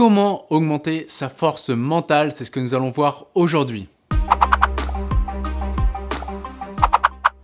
Comment augmenter sa force mentale C'est ce que nous allons voir aujourd'hui.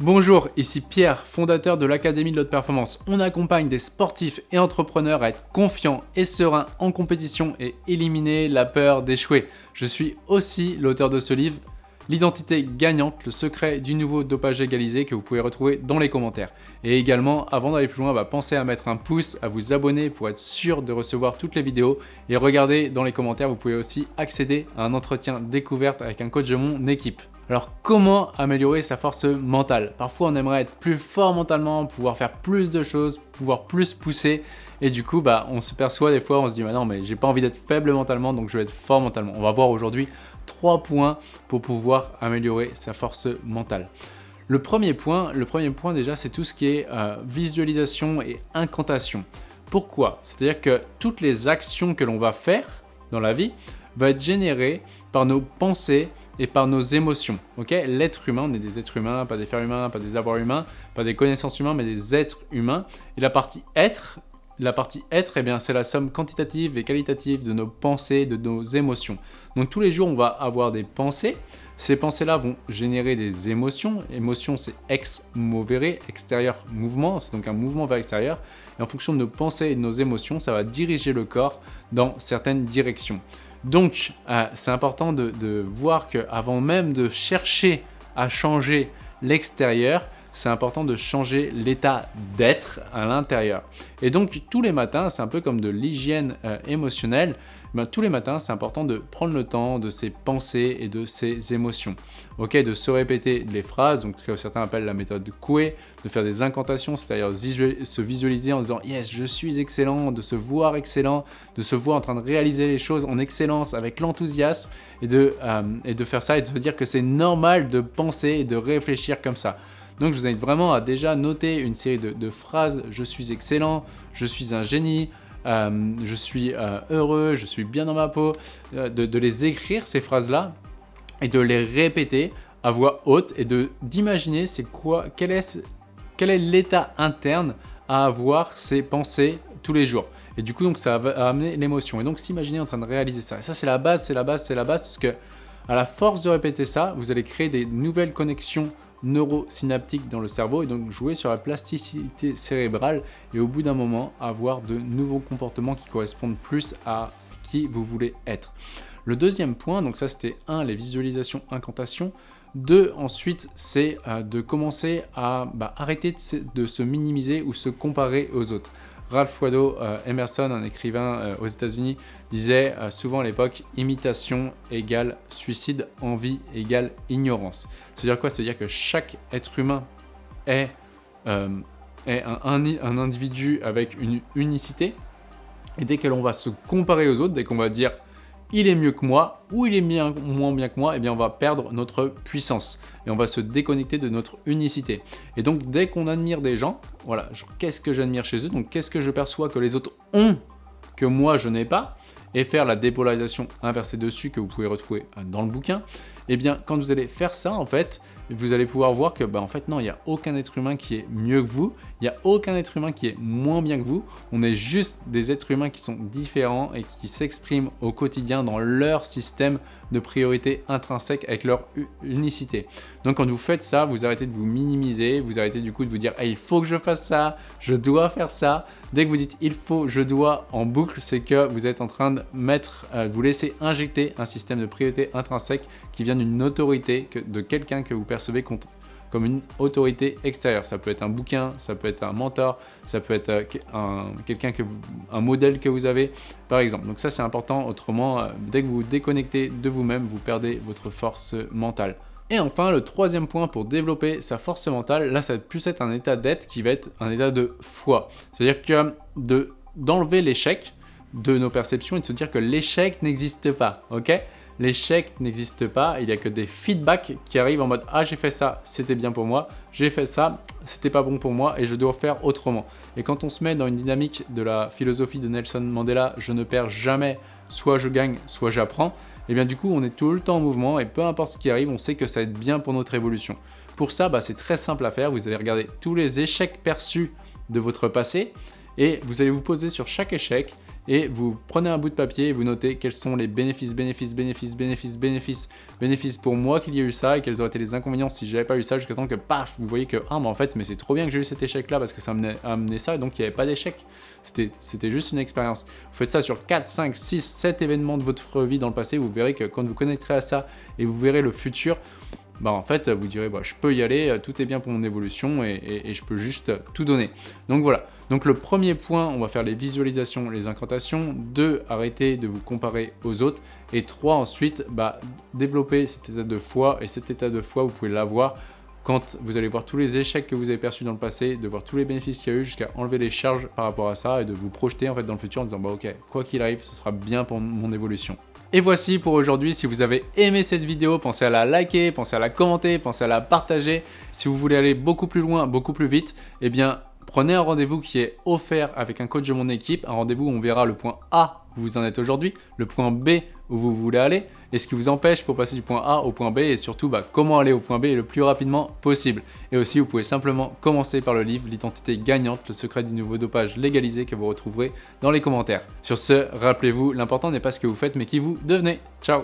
Bonjour, ici Pierre, fondateur de l'Académie de l'Haute Performance. On accompagne des sportifs et entrepreneurs à être confiants et sereins en compétition et éliminer la peur d'échouer. Je suis aussi l'auteur de ce livre l'identité gagnante, le secret du nouveau dopage égalisé que vous pouvez retrouver dans les commentaires. Et également, avant d'aller plus loin, bah, pensez à mettre un pouce, à vous abonner pour être sûr de recevoir toutes les vidéos. Et regardez dans les commentaires, vous pouvez aussi accéder à un entretien découverte avec un coach de mon équipe. Alors comment améliorer sa force mentale? Parfois on aimerait être plus fort mentalement, pouvoir faire plus de choses, pouvoir plus pousser et du coup bah, on se perçoit des fois, on se dit non mais j'ai pas envie d'être faible mentalement donc je vais être fort mentalement. On va voir aujourd'hui trois points pour pouvoir améliorer sa force mentale. Le premier point, le premier point déjà, c'est tout ce qui est euh, visualisation et incantation. Pourquoi? C'est-à-dire que toutes les actions que l'on va faire dans la vie vont être générées par nos pensées et par nos émotions. Ok? L'être humain, on est des êtres humains, pas des fers humains, pas des avoirs humains, pas des connaissances humaines, mais des êtres humains. Et la partie être, la partie être, eh bien, c'est la somme quantitative et qualitative de nos pensées, de nos émotions. Donc tous les jours, on va avoir des pensées. Ces pensées-là vont générer des émotions. Émotion, c'est ex movere, extérieur mouvement, c'est donc un mouvement vers l'extérieur. Et en fonction de nos pensées et de nos émotions, ça va diriger le corps dans certaines directions. Donc, euh, c'est important de, de voir qu'avant même de chercher à changer l'extérieur, c'est important de changer l'état d'être à l'intérieur. Et donc tous les matins, c'est un peu comme de l'hygiène euh, émotionnelle, ben, tous les matins, c'est important de prendre le temps de ses pensées et de ses émotions. Ok, de se répéter les phrases, donc ce que certains appellent la méthode Coué, de faire des incantations, c'est-à-dire se visualiser en disant « Yes, je suis excellent », de se voir excellent, de se voir en train de réaliser les choses en excellence avec l'enthousiasme et, de, euh, et de faire ça et de se dire que c'est normal de penser et de réfléchir comme ça. Donc je vous invite vraiment à déjà noter une série de, phrases « je suis excellent »,« je suis un génie euh, je suis euh, heureux, je suis bien dans ma peau euh, de, les écrire ces phrases-là et de les répéter à voix haute et d'imaginer c'est quoi, quel est, quel est l'état interne à avoir ces pensées tous les jours. Et du coup, donc, ça va amener l'émotion. Et donc, s'imaginer en train de réaliser ça. Et ça, c'est la base, c'est la base, c'est la base, parce que à la force de répéter ça, vous allez créer des nouvelles connexions neurosynaptique dans le cerveau et donc jouer sur la plasticité cérébrale et au bout d'un moment avoir de nouveaux comportements qui correspondent plus à qui vous voulez être. Le deuxième point, donc ça c'était un, les visualisations, incantations. Deux, ensuite, c'est euh, de commencer à bah, arrêter de se minimiser ou se comparer aux autres. Ralph Waldo euh, Emerson, un écrivain euh, aux États-Unis, disait euh, souvent à l'époque « imitation égale suicide, envie égale ignorance ». C'est-à-dire quoi? C'est-à-dire que chaque être humain est, un, individu avec une unicité, et dès que l'on va se comparer aux autres, dès qu'on va dire il est mieux que moi ou il est moins bien que moi, eh bien on va perdre notre puissance et on va se déconnecter de notre unicité. Et donc dès qu'on admire des gens, voilà, qu'est-ce que j'admire chez eux, donc qu'est-ce que je perçois que les autres ont que moi je n'ai pas, et faire la dépolarisation inversée dessus que vous pouvez retrouver dans le bouquin, eh bien quand vous allez faire ça en fait, vous allez pouvoir voir que bah, en fait non, il n'y a aucun être humain qui est mieux que vous, il n'y a aucun être humain qui est moins bien que vous, on est juste des êtres humains qui sont différents et qui s'expriment au quotidien dans leur système de priorité intrinsèque avec leur unicité. Donc quand vous faites ça, vous arrêtez de vous minimiser, vous arrêtez du coup de vous dire il faut que je fasse ça, je dois faire ça ». Dès que vous dites « il faut, je dois » en boucle, c'est que vous êtes en train de mettre, euh, vous laisser injecter un système de priorité intrinsèque qui vient d'une autorité, de quelqu'un que vous percevez comme une autorité extérieure. Ça peut être un bouquin, ça peut être un mentor, ça peut être euh, un, quelqu'un que un modèle que vous avez, par exemple. Donc ça, c'est important. Autrement, euh, dès que vous vous déconnectez de vous-même, vous perdez votre force mentale. Et enfin, le troisième point pour développer sa force mentale, là, ça va plus être un état d'être qui va être un état de foi. C'est-à-dire que d'enlever l'échec de nos perceptions et de se dire que l'échec n'existe pas, ok? L'échec n'existe pas, il n'y a que des feedbacks qui arrivent en mode « Ah, j'ai fait ça, c'était bien pour moi. J'ai fait ça, c'était pas bon pour moi et je dois faire autrement. » Et quand on se met dans une dynamique de la philosophie de Nelson Mandela « Je ne perds jamais, soit je gagne, soit j'apprends », et eh bien du coup, on est tout le temps en mouvement et peu importe ce qui arrive, on sait que ça va être bien pour notre évolution. Pour ça, bah, c'est très simple à faire. Vous allez regarder tous les échecs perçus de votre passé et vous allez vous poser sur chaque échec et vous prenez un bout de papier et vous notez quels sont les bénéfices, bénéfices, bénéfices, bénéfices, bénéfices, bénéfices pour moi qu'il y ait eu ça et quels auraient été les inconvénients si j'avais pas eu ça jusqu'à temps que paf, vous voyez que ah mais en fait mais c'est trop bien que j'ai eu cet échec là parce que ça m'a amené ça et donc il n'y avait pas d'échec. C'était juste une expérience. Vous faites ça sur 4, 5, 6, 7 événements de votre vie dans le passé, vous verrez que quand vous connecterez à ça et vous verrez le futur, bah en fait vous direz bah, je peux y aller, tout est bien pour mon évolution et, je peux juste tout donner. Donc voilà, donc le premier point, on va faire les visualisations, les incantations. Deux, arrêtez de vous comparer aux autres. Et trois, ensuite, bah, développer cet état de foi. Et cet état de foi, vous pouvez l'avoir quand vous allez voir tous les échecs que vous avez perçus dans le passé, de voir tous les bénéfices qu'il y a eu jusqu'à enlever les charges par rapport à ça et de vous projeter en fait dans le futur en disant bah ok, quoi qu'il arrive, ce sera bien pour mon évolution. Et voici pour aujourd'hui, si vous avez aimé cette vidéo, pensez à la liker, pensez à la commenter, pensez à la partager. Si vous voulez aller beaucoup plus loin, beaucoup plus vite, eh bien prenez un rendez-vous qui est offert avec un coach de mon équipe, un rendez-vous où on verra le point A où vous en êtes aujourd'hui, le point B où vous voulez aller, et ce qui vous empêche pour passer du point A au point B, et surtout bah, comment aller au point B le plus rapidement possible. Et aussi, vous pouvez simplement commencer par le livre « L'identité gagnante, le secret du nouveau dopage légalisé » que vous retrouverez dans les commentaires. Sur ce, rappelez-vous, l'important n'est pas ce que vous faites, mais qui vous devenez. Ciao